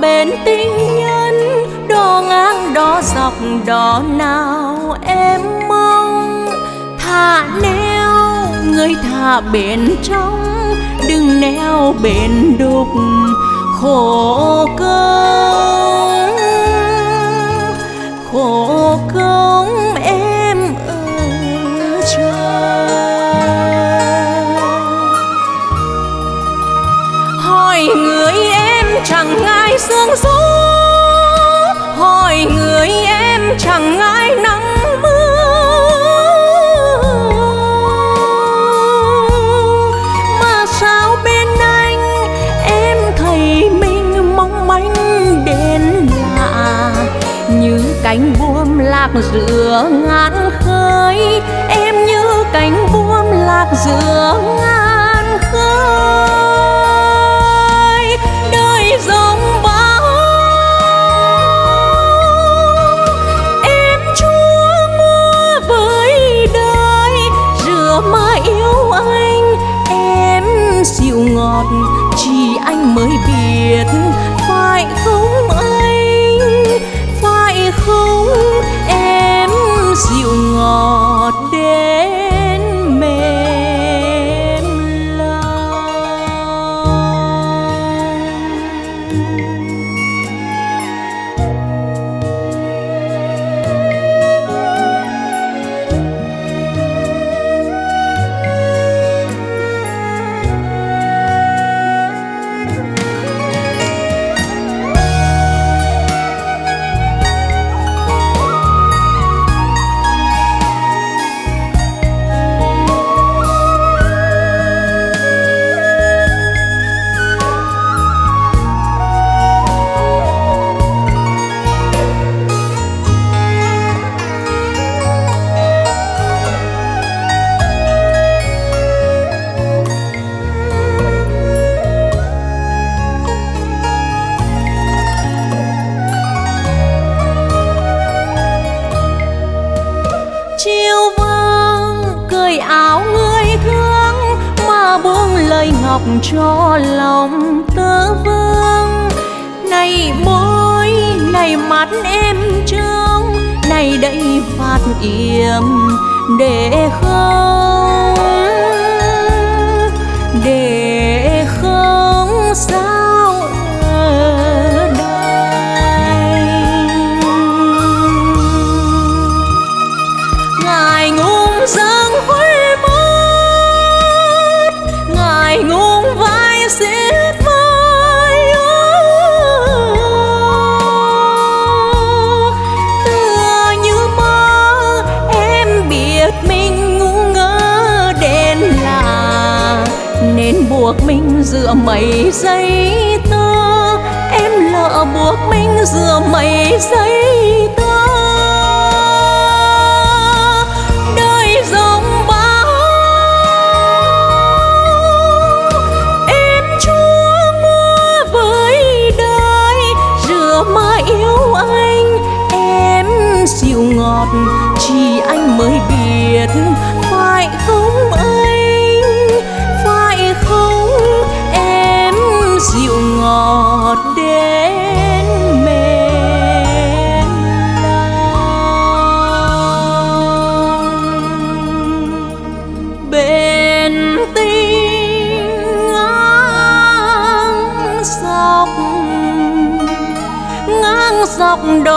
bên tình nhân, đo ngang đo dọc đò nào em mong. Thả neo, người thả bên trong, đừng neo bên đục, khổ công khổ công em ơi trời. Hỏi người em chẳng ai sương gió, hỏi người em chẳng ngại nắng mưa. Mà sao bên anh em thấy mình mong manh đến lạ như cánh buồm lạc giữa ngàn khơi, em như cánh buồm lạc giữa ngàn khơi. Rửa mà yêu anh, em dịu ngọt, chỉ anh mới biết phải không anh? Phải không em dịu ngọt đến mềm lòng? Áo người thương mà buông lời ngọc cho lòng tơ vương. Này môi, này mắt em trông, này đây phát yểm để không, để buộc mình giữa mây giây tơ. Em lỡ buộc mình giữa mây giây tơ. Đời dòng bão em chúa mưa với đời, rửa mà yêu anh. Em dịu ngọt, chỉ anh mới biết phải không? giọt đến mềm lòng. Bên tinh ngang dọc ngang dọc đầu